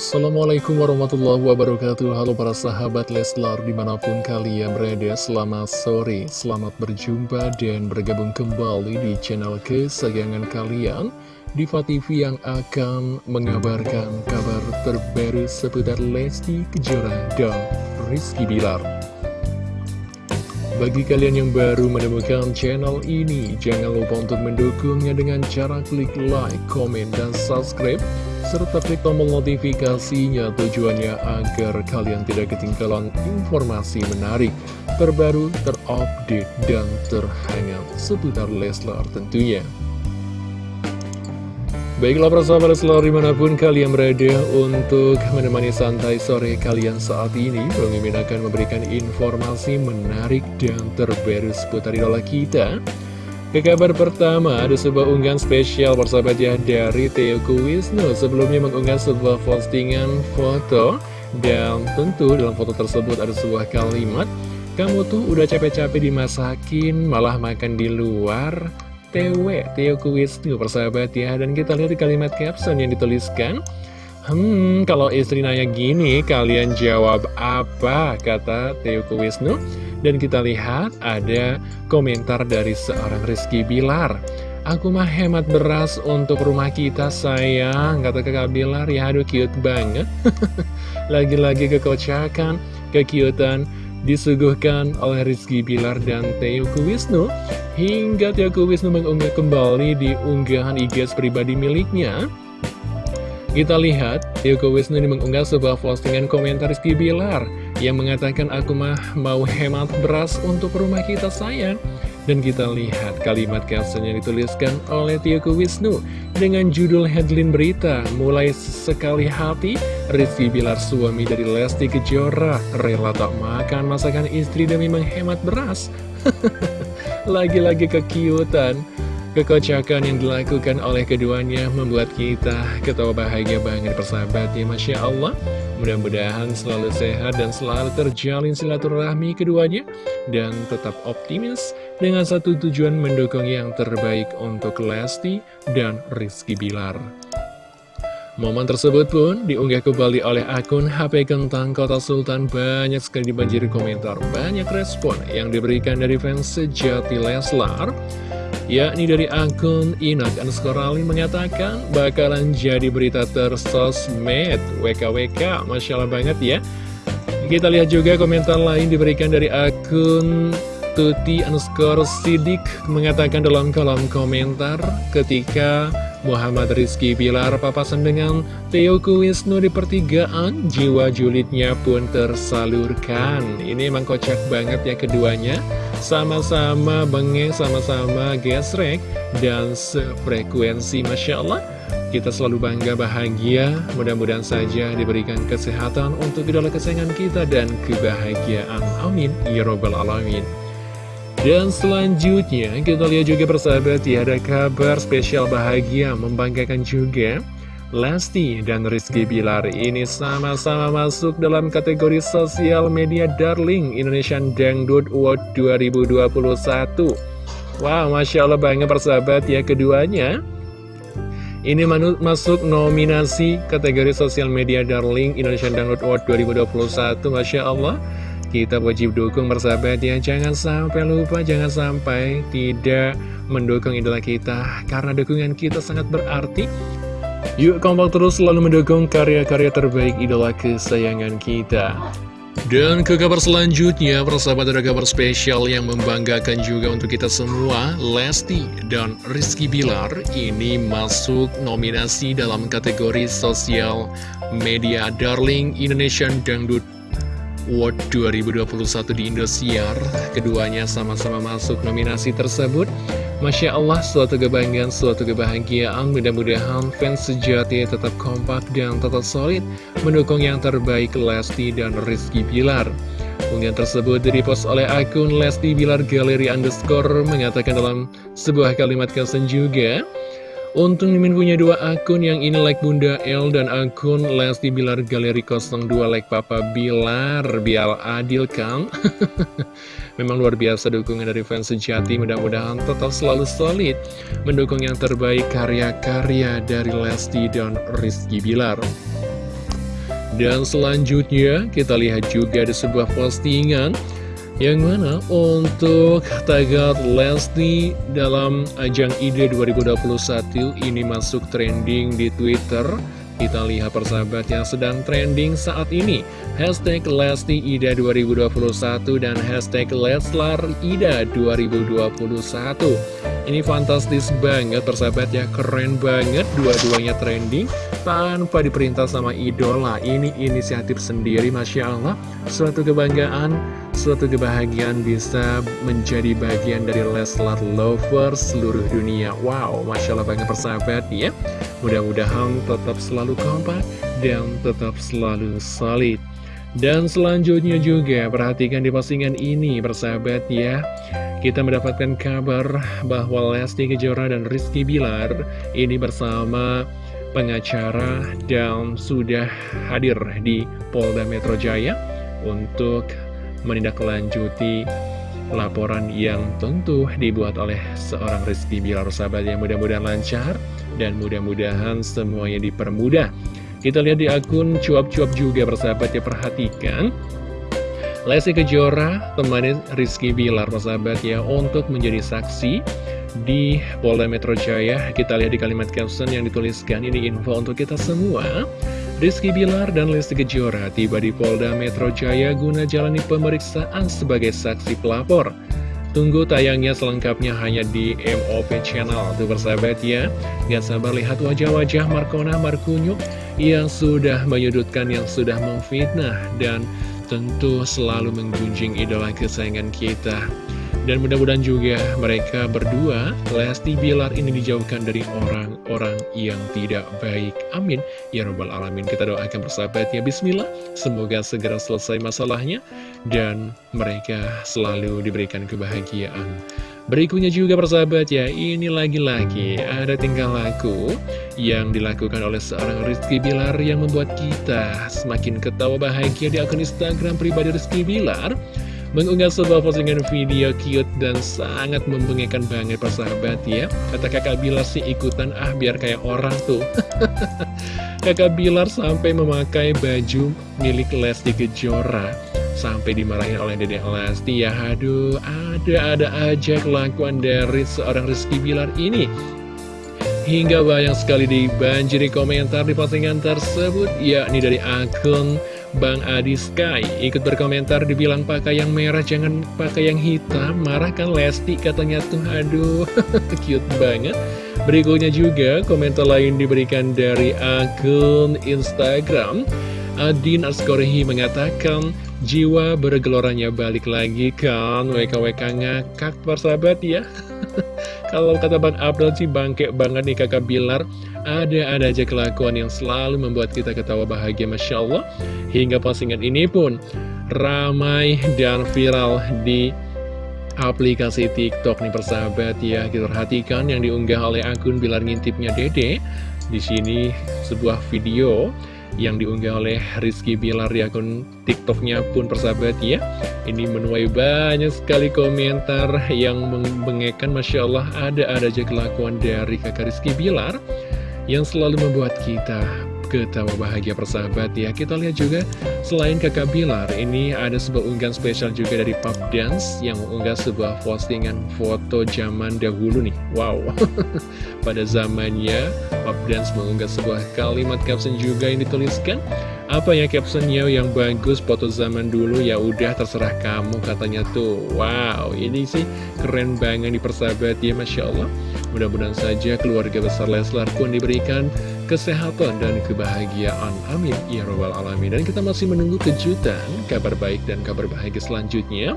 Assalamualaikum warahmatullahi wabarakatuh. Halo para sahabat Leslar di mana pun kalian berada Selamat sore, selamat berjumpa dan bergabung kembali di channel kesayangan kalian. Diva TV yang akan mengabarkan kabar terbaru seputar Lesti Kejora dan Rizky Bilar bagi kalian yang baru menemukan channel ini, jangan lupa untuk mendukungnya dengan cara klik like, komen, dan subscribe serta klik tombol notifikasinya tujuannya agar kalian tidak ketinggalan informasi menarik, terbaru, terupdate, dan terhangat seputar Leslar tentunya. Baiklah persahabat Leslar di mana pun kalian berada untuk menemani santai sore kalian saat ini Bang akan memberikan informasi menarik dan terbaru seputar idola kita. Ke kabar pertama, ada sebuah unggahan spesial persahabat ya dari Teoku Wisnu Sebelumnya mengunggah sebuah postingan foto Dan tentu dalam foto tersebut ada sebuah kalimat Kamu tuh udah capek-capek dimasakin, malah makan di luar TW, Teoku Wisnu persahabat ya. Dan kita lihat di kalimat caption yang dituliskan. Hmm, kalau istri nanya gini, kalian jawab apa? Kata Teoku Wisnu dan kita lihat ada komentar dari seorang Rizky Bilar. Aku mah hemat beras untuk rumah kita sayang Kata kakak Bilar. Ya aduh cute banget. Lagi-lagi kekocakan, kekiutan disuguhkan oleh Rizky Bilar dan Teoku Wisnu Hingga Teoku Wisnu mengunggah kembali di unggahan IG pribadi miliknya kita lihat, Teoku Wisnu ini mengunggah sebuah postingan komentar Rizky Bilar yang mengatakan aku mah mau hemat beras untuk rumah kita sayang. Dan kita lihat kalimat caption yang dituliskan oleh Tioku Wisnu dengan judul headline berita Mulai sekali hati, Rizky Bilar suami dari Lesti Kejora rela tak makan masakan istri demi menghemat beras. Lagi-lagi kekiutan. Kekocakan yang dilakukan oleh keduanya membuat kita ketawa bahagia banget persahabat ya Masya Allah. Mudah-mudahan selalu sehat dan selalu terjalin silaturahmi keduanya Dan tetap optimis dengan satu tujuan mendukung yang terbaik untuk Lesti dan Rizky Bilar. Momen tersebut pun diunggah kembali oleh akun HP Kentang Kota Sultan. Banyak sekali dibanjiri komentar, banyak respon yang diberikan dari fans sejati Leslar yakni dari akun Inak Anskorali mengatakan bakalan jadi berita tersosmed WKWK, Masya Allah banget ya. Kita lihat juga komentar lain diberikan dari akun Tuti underscore Sidik mengatakan dalam kolom komentar ketika Muhammad Rizky Bilar papasan dengan Teoku Wisnu di pertigaan, jiwa julidnya pun tersalurkan. Ini emang kocak banget ya keduanya, sama-sama bengeng, sama-sama gesrek, dan sefrekuensi Masya Allah. Kita selalu bangga bahagia, mudah-mudahan saja diberikan kesehatan untuk idola kesayangan kita dan kebahagiaan. Amin. Ya Robbal Alamin. Dan selanjutnya kita lihat juga persahabat ya ada kabar spesial bahagia membanggakan juga Lesti dan Rizky Bilar. Ini sama-sama masuk dalam kategori sosial media darling Indonesian Dangdut Award 2021 Wow Masya Allah banget persahabat ya keduanya. Ini masuk nominasi kategori sosial media darling Indonesian Dangdut Award 2021 Masya Allah kita wajib dukung bersahabat ya Jangan sampai lupa, jangan sampai tidak mendukung idola kita. Karena dukungan kita sangat berarti. Yuk kompak terus selalu mendukung karya-karya terbaik idola kesayangan kita. Dan ke kabar selanjutnya, persahabat ada kabar spesial yang membanggakan juga untuk kita semua. Lesti dan Rizky Bilar ini masuk nominasi dalam kategori sosial media Darling Indonesian Dangdut Award 2021 di Indosiar. Keduanya sama-sama masuk nominasi tersebut. Masya Allah, suatu kebanggaan, suatu kebahagiaan. Mudah-mudahan fans sejati tetap kompak dan tetap solid Mendukung yang terbaik Lesti dan Rizky Bilar. Unggahan tersebut direpost oleh akun Lesti Bilar Galeri Underscore Mengatakan dalam sebuah kalimat kesen juga Untung Mimin punya dua akun yang ini like Bunda L dan akun Lesti Bilar Galeri 02 like Papa Bilar. Biar adil kan? Memang luar biasa dukungan dari fans sejati. Mudah-mudahan tetap selalu solid Mendukung yang terbaik karya-karya dari Lesti dan Rizky Bilar. Dan selanjutnya kita lihat juga ada sebuah postingan yang mana untuk tagar Lesti dalam ajang IDE 2021 ini masuk trending di Twitter. Kita lihat persahabat yang sedang trending saat ini. Hashtag Lesti Ida 2021 dan hashtag Leslar Ida 2021 Ini fantastis banget persahabat ya. Keren banget dua-duanya trending Tanpa diperintah sama idola. Ini inisiatif sendiri Masya Allah. Suatu kebanggaan Suatu kebahagiaan bisa menjadi bagian dari Leslar Lovers seluruh dunia. Wow Masya Allah banget persahabat ya. Mudah-mudahan tetap selalu kompak dan tetap selalu solid. Dan selanjutnya juga perhatikan di postingan ini persahabat ya. Kita mendapatkan kabar bahwa Lesti Kejora dan Rizky Bilar ini bersama pengacara dan sudah hadir di Polda Metro Jaya Untuk menindaklanjuti laporan yang tentu dibuat oleh seorang Rizky Bilar sahabat yang mudah-mudahan lancar dan mudah-mudahan semuanya dipermudah. Kita lihat di akun cuap-cuap juga bersahabat ya perhatikan. Lesti Kejora temani Rizky Bilar persahabat ya untuk menjadi saksi di Polda Metro Jaya. Kita lihat di kalimat caption yang dituliskan ini info untuk kita semua. Rizky Bilar dan Lesti Kejora tiba di Polda Metro Jaya guna jalani pemeriksaan sebagai saksi pelapor. Tunggu tayangnya selengkapnya hanya di MOP Channel Tuh bersahabat ya Gak sabar lihat wajah-wajah Markona Markunyuk Yang sudah menyudutkan, yang sudah memfitnah Dan tentu selalu mengunjing idola kesayangan kita dan mudah-mudahan juga mereka berdua, Lesti Bilar ini dijauhkan dari orang-orang yang tidak baik. Amin. Ya Rabbal Alamin. Kita doakan bersahabat ya. Bismillah. Semoga segera selesai masalahnya. Dan mereka selalu diberikan kebahagiaan. Berikutnya juga persahabat ya, ini lagi-lagi ada tingkah laku yang dilakukan oleh seorang Rizky Bilar yang membuat kita semakin ketawa bahagia di akun Instagram pribadi Rizky Bilar mengunggah sebuah postingan video cute dan sangat membengekkan banget persahabat ya. Kata kakak Bilar sih ikutan ah biar kayak orang tuh. Kakak Bilar sampai memakai baju milik Lesti Kejora sampai dimarahin oleh dedek Lesti. Ya aduh ada-ada aja kelakuan dari seorang Rizky Bilar ini. Hingga banyak sekali dibanjiri komentar di postingan tersebut yakni dari akun Bang Adi Sky ikut berkomentar dibilang pakai yang merah jangan pakai yang hitam marah kan Lesti katanya tuh. Aduh cute banget. Berikutnya juga komentar lain diberikan dari akun Instagram. Adin Askorehi mengatakan jiwa bergeloranya balik lagi kan WKWK ngakak persahabat ya Kalau kata Bang Abdul sih bangke banget nih kakak Bilar. Ada-ada aja kelakuan yang selalu membuat kita ketawa bahagia Masya Allah. Hingga postingan ini pun ramai dan viral di aplikasi TikTok nih persahabat ya. Kita perhatikan yang diunggah oleh akun Bilar Ngintipnya Dede. Di sini sebuah video yang diunggah oleh Rizky Bilar di akun TikToknya pun persahabat ya. Ini menuai banyak sekali komentar yang membengekkan Masya Allah ada-ada aja kelakuan dari kakak Rizky Bilar yang selalu membuat kita ketawa bahagia persahabat ya. Kita lihat juga selain kakak Bilar ini ada sebuah unggahan spesial juga dari Pop Dance Yang mengunggah sebuah postingan foto zaman dahulu nih. Wow. Pada zamannya Pop Dance mengunggah sebuah kalimat caption juga yang dituliskan apa ya captionnya yang bagus foto zaman dulu? Ya udah terserah kamu katanya tuh. Wow ini sih keren banget di persahabat ya Masya Allah. Mudah-mudahan saja keluarga besar Leslar pun diberikan kesehatan dan kebahagiaan amin ya robbal alamin dan kita masih menunggu kejutan kabar baik dan kabar bahagia selanjutnya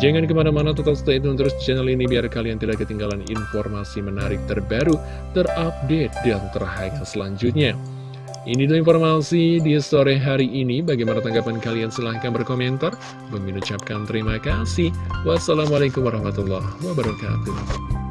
Jangan ke mana-mana tetap stay tune terus channel ini biar kalian tidak ketinggalan informasi menarik terbaru, terupdate, dan terhangat selanjutnya. Ini adalah informasi di sore hari ini. Bagaimana tanggapan kalian? Silahkan berkomentar. Mengucapkan terima kasih. Wassalamualaikum warahmatullahi wabarakatuh.